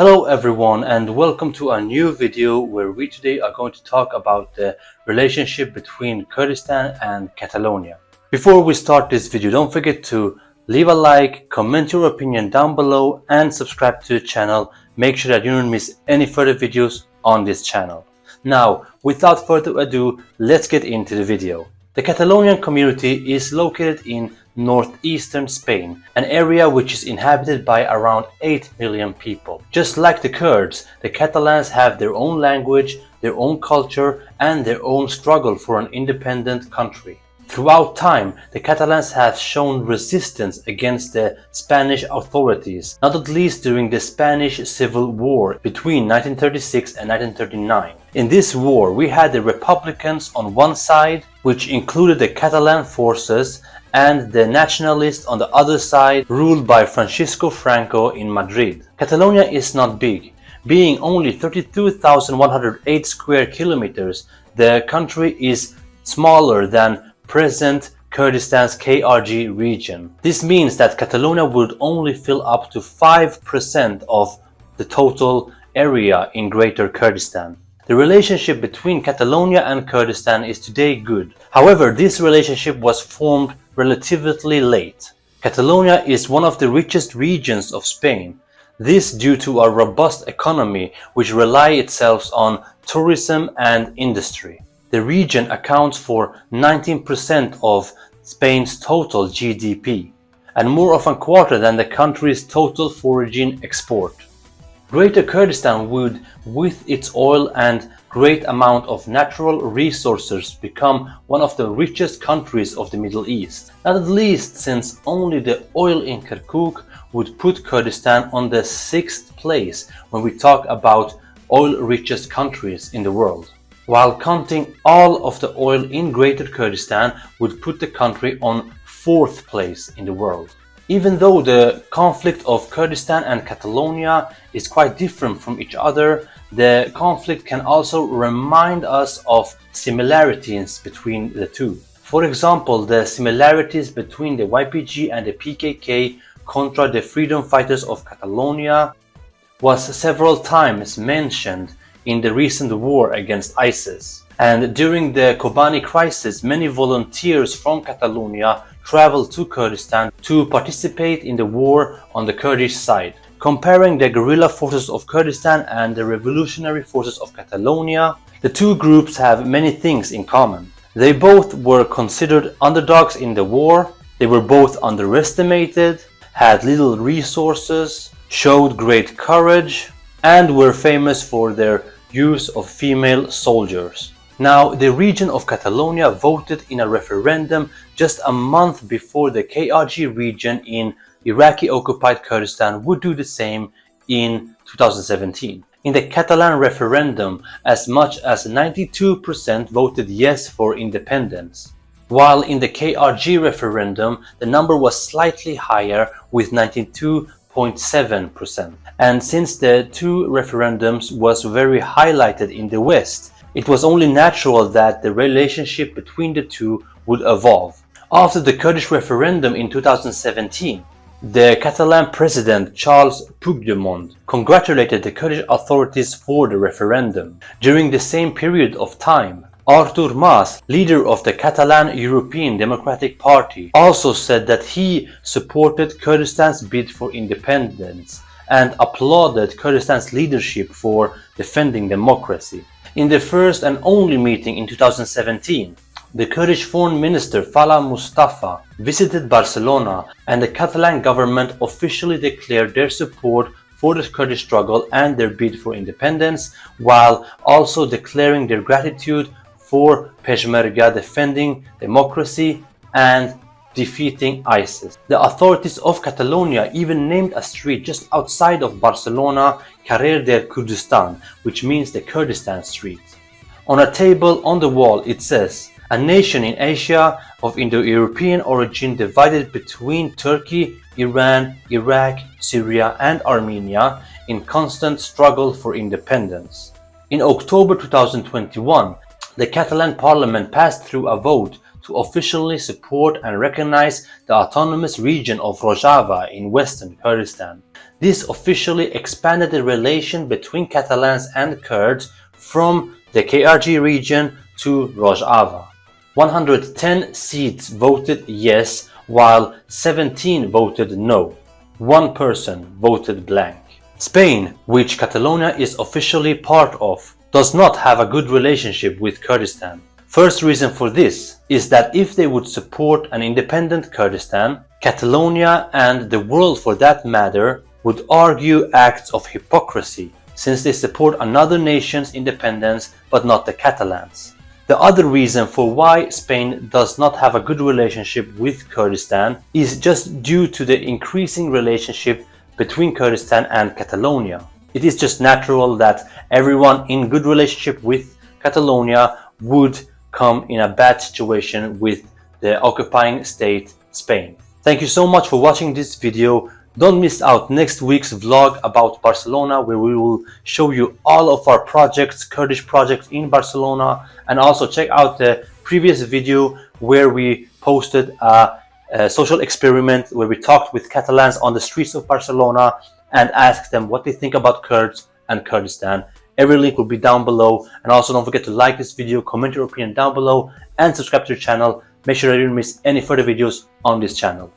Hello everyone and welcome to a new video where we today are going to talk about the relationship between Kurdistan and Catalonia. Before we start this video, don't forget to leave a like, comment your opinion down below and subscribe to the channel. Make sure that you don't miss any further videos on this channel. Now, without further ado, let's get into the video. The Catalonian community is located in northeastern Spain, an area which is inhabited by around 8 million people. Just like the Kurds, the Catalans have their own language, their own culture and their own struggle for an independent country. Throughout time, the Catalans have shown resistance against the Spanish authorities, not at least during the Spanish Civil War between 1936 and 1939. In this war, we had the Republicans on one side, which included the Catalan forces, and the nationalists on the other side, ruled by Francisco Franco in Madrid. Catalonia is not big. Being only 32,108 square kilometers, the country is smaller than present Kurdistan's KRG region. This means that Catalonia would only fill up to 5% of the total area in Greater Kurdistan. The relationship between Catalonia and Kurdistan is today good. However, this relationship was formed relatively late. Catalonia is one of the richest regions of Spain. This due to a robust economy which rely itself on tourism and industry. The region accounts for 19% of Spain's total GDP and more of a quarter than the country's total foraging export. Greater Kurdistan would, with its oil and great amount of natural resources, become one of the richest countries of the Middle East. Not at least since only the oil in Kirkuk would put Kurdistan on the sixth place when we talk about oil richest countries in the world while counting all of the oil in Greater Kurdistan would put the country on fourth place in the world. Even though the conflict of Kurdistan and Catalonia is quite different from each other, the conflict can also remind us of similarities between the two. For example, the similarities between the YPG and the PKK contra the freedom fighters of Catalonia was several times mentioned in the recent war against ISIS. And during the Kobani crisis, many volunteers from Catalonia traveled to Kurdistan to participate in the war on the Kurdish side. Comparing the guerrilla forces of Kurdistan and the revolutionary forces of Catalonia, the two groups have many things in common. They both were considered underdogs in the war, they were both underestimated, had little resources, showed great courage, and were famous for their use of female soldiers. Now, the region of Catalonia voted in a referendum just a month before the KRG region in Iraqi-occupied Kurdistan would do the same in 2017. In the Catalan referendum, as much as 92% voted yes for independence, while in the KRG referendum, the number was slightly higher with 92 0.7%. And since the two referendums was very highlighted in the West, it was only natural that the relationship between the two would evolve. After the Kurdish referendum in 2017, the Catalan president Charles Puigdemont congratulated the Kurdish authorities for the referendum. During the same period of time, Artur Mas, leader of the Catalan European Democratic Party, also said that he supported Kurdistan's bid for independence and applauded Kurdistan's leadership for defending democracy. In the first and only meeting in 2017, the Kurdish foreign minister Falah Mustafa visited Barcelona and the Catalan government officially declared their support for the Kurdish struggle and their bid for independence, while also declaring their gratitude for Peshmerga defending democracy and defeating ISIS. The authorities of Catalonia even named a street just outside of Barcelona Carrer del Kurdistan, which means the Kurdistan Street. On a table on the wall it says, a nation in Asia of Indo-European origin divided between Turkey, Iran, Iraq, Syria and Armenia in constant struggle for independence. In October 2021, the Catalan parliament passed through a vote to officially support and recognize the autonomous region of Rojava in western Kurdistan. This officially expanded the relation between Catalans and Kurds from the KRG region to Rojava. 110 seats voted yes while 17 voted no. One person voted blank. Spain, which Catalonia is officially part of, does not have a good relationship with Kurdistan. First reason for this is that if they would support an independent Kurdistan, Catalonia and the world for that matter would argue acts of hypocrisy since they support another nation's independence but not the Catalans. The other reason for why Spain does not have a good relationship with Kurdistan is just due to the increasing relationship between Kurdistan and Catalonia. It is just natural that everyone in good relationship with Catalonia would come in a bad situation with the occupying state Spain. Thank you so much for watching this video. Don't miss out next week's vlog about Barcelona where we will show you all of our projects, Kurdish projects in Barcelona and also check out the previous video where we posted a, a social experiment where we talked with Catalans on the streets of Barcelona and ask them what they think about Kurds and Kurdistan. Every link will be down below and also don't forget to like this video, comment your opinion down below and subscribe to the channel. Make sure you don't miss any further videos on this channel.